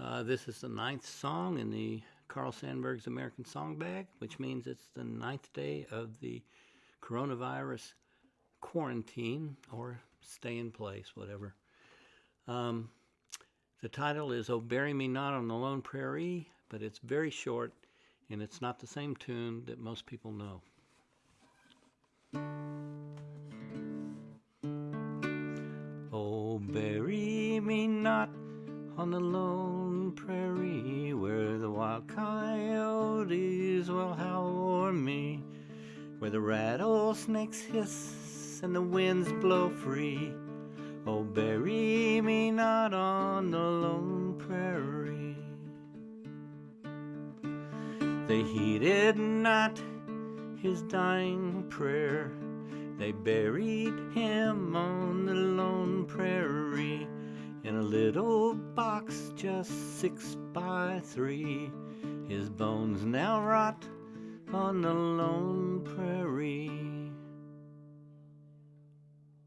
Uh, this is the ninth song in the Carl Sandburg's American Song Bag, which means it's the ninth day of the coronavirus quarantine or stay in place, whatever. Um, the title is Oh Bury Me Not on the Lone Prairie, but it's very short and it's not the same tune that most people know. Oh, bury me not on the lone prairie where the wild coyotes will howl o'er me, where the rattlesnakes hiss and the winds blow free. Oh, bury me not on the lone prairie. They heeded not his dying prayer. They buried him on the lone prairie little box just six by three. His bones now rot on the lone